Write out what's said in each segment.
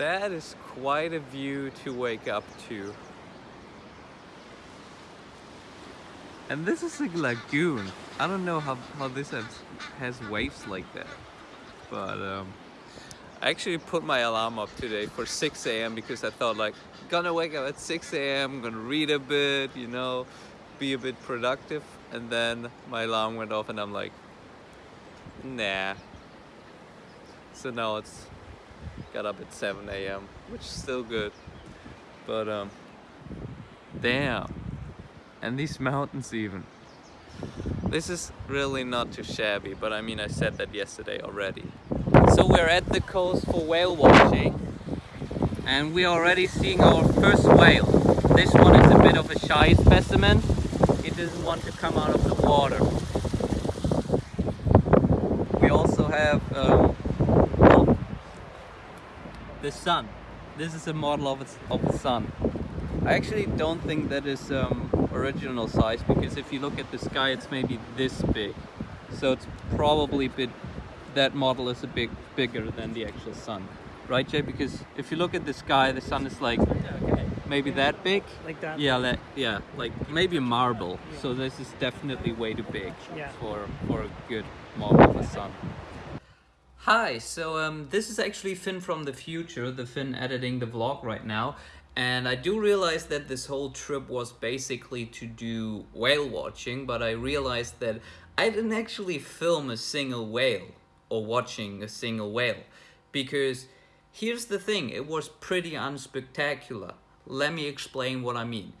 That is quite a view to wake up to. And this is a lagoon. I don't know how, how this has, has waves like that. But um, I actually put my alarm up today for 6 a.m. because I thought like, gonna wake up at 6 a.m., gonna read a bit, you know, be a bit productive. And then my alarm went off and I'm like, nah. So now it's got up at 7 a.m., which is still good. But um, damn. And these mountains even. This is really not too shabby, but I mean, I said that yesterday already. So we're at the coast for whale watching. And we're already seeing our first whale. This one is a bit of a shy specimen. It doesn't want to come out of the water. We also have um, the sun. This is a model of, its, of the sun. I actually don't think that is um, original size because if you look at the sky it's maybe this big. So it's probably a bit, that model is a bit bigger than the actual sun. Right Jay? Because if you look at the sky the sun is like maybe that big. Like that? Yeah, like, yeah, like maybe a marble. Yeah. So this is definitely way too big Yeah. for, for a good model of the sun. Hi, so um, this is actually Finn from the future, the Finn editing the vlog right now. And I do realize that this whole trip was basically to do whale watching, but I realized that I didn't actually film a single whale or watching a single whale. Because here's the thing, it was pretty unspectacular. Let me explain what I mean.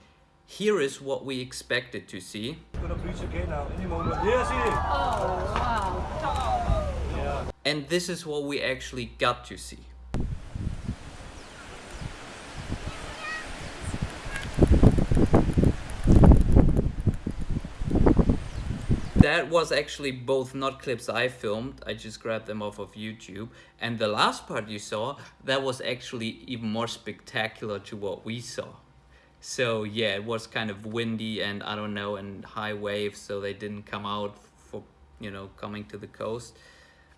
Here is what we expected to see. Gonna preach again now, any moment. Yes, it is. Oh, wow. And this is what we actually got to see. That was actually both not clips I filmed, I just grabbed them off of YouTube. And the last part you saw, that was actually even more spectacular to what we saw. So yeah, it was kind of windy and I don't know, and high waves, so they didn't come out for, you know, coming to the coast.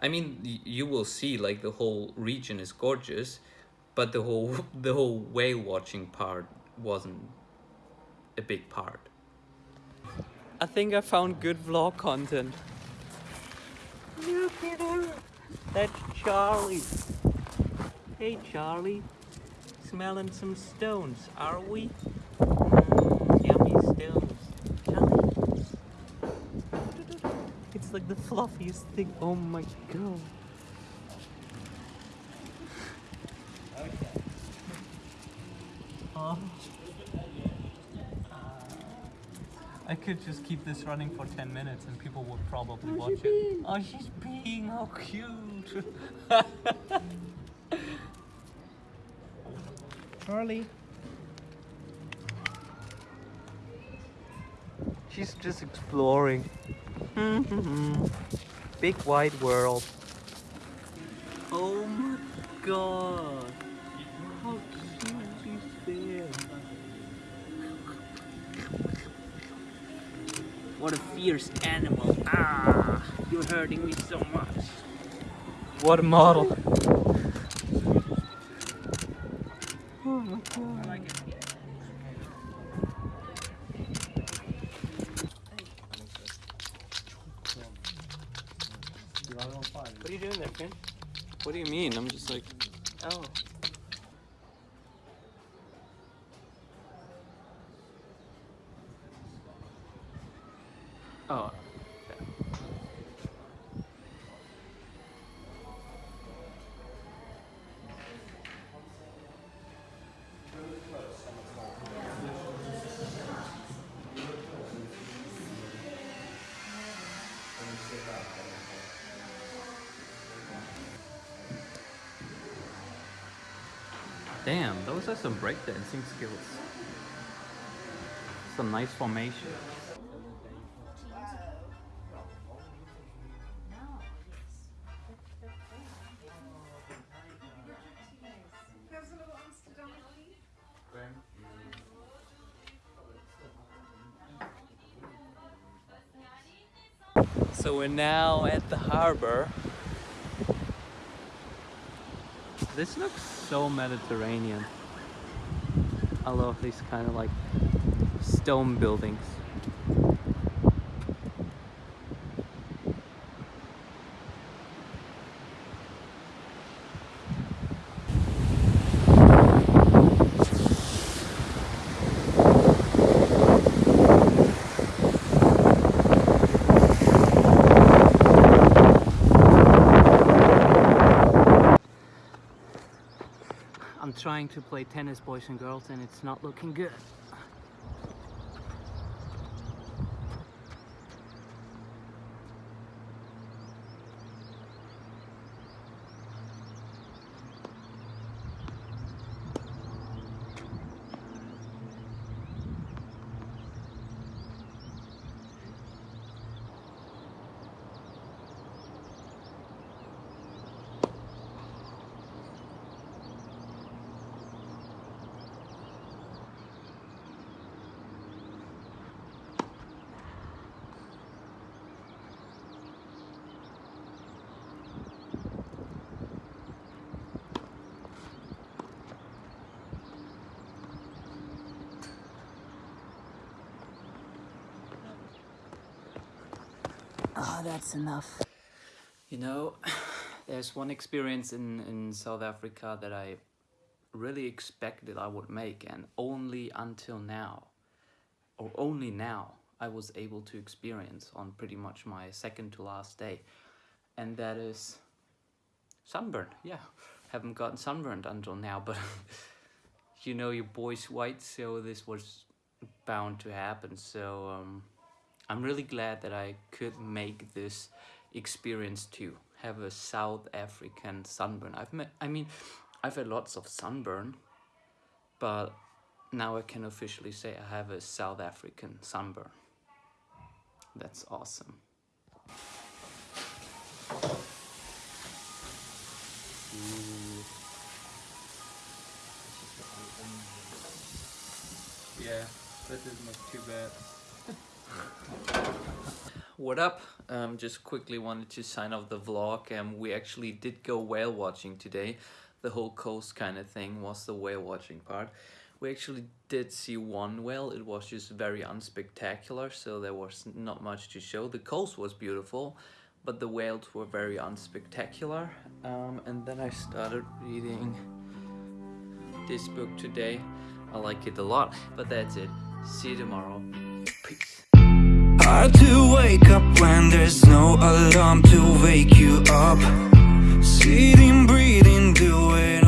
I mean, you will see like the whole region is gorgeous, but the whole the whole whale watching part wasn't a big part. I think I found good vlog content. Look at her. That's Charlie. Hey Charlie. Smelling some stones, are we? Mm, yummy stones. Charlie. It's like the fluffiest thing. Oh my god. Oh. I could just keep this running for 10 minutes and people would probably oh, watch it. Oh, she's being How cute. Charlie. She's just exploring. Big wide world. Oh my god. How cute is? What a fierce animal. Ah, you're hurting me so much. What a model. I like it. What are you doing there, Finn? What do you mean? I'm just like, Oh. oh. Damn, those are some breakdancing skills. Some nice formation. So we're now at the harbor. This looks so Mediterranean. I love these kind of like stone buildings. I'm trying to play tennis, boys and girls, and it's not looking good. Oh, that's enough. You know, there's one experience in, in South Africa that I really expected I would make, and only until now, or only now, I was able to experience on pretty much my second to last day, and that is sunburn. Yeah, haven't gotten sunburned until now, but you know your boy's white, so this was bound to happen. So um, I'm really glad that I could make this experience too. Have a South African sunburn. I've met, I mean, I've had lots of sunburn, but now I can officially say I have a South African sunburn. That's awesome. Ooh. Yeah, that didn't look too bad. What up? Um, just quickly wanted to sign off the vlog and we actually did go whale watching today. The whole coast kind of thing was the whale watching part. We actually did see one whale, it was just very unspectacular so there was not much to show. The coast was beautiful but the whales were very unspectacular. Um, and then I started reading this book today. I like it a lot, but that's it. See you tomorrow. Peace. Hard to wake up when there's no alarm to wake you up. Sitting, breathing, doing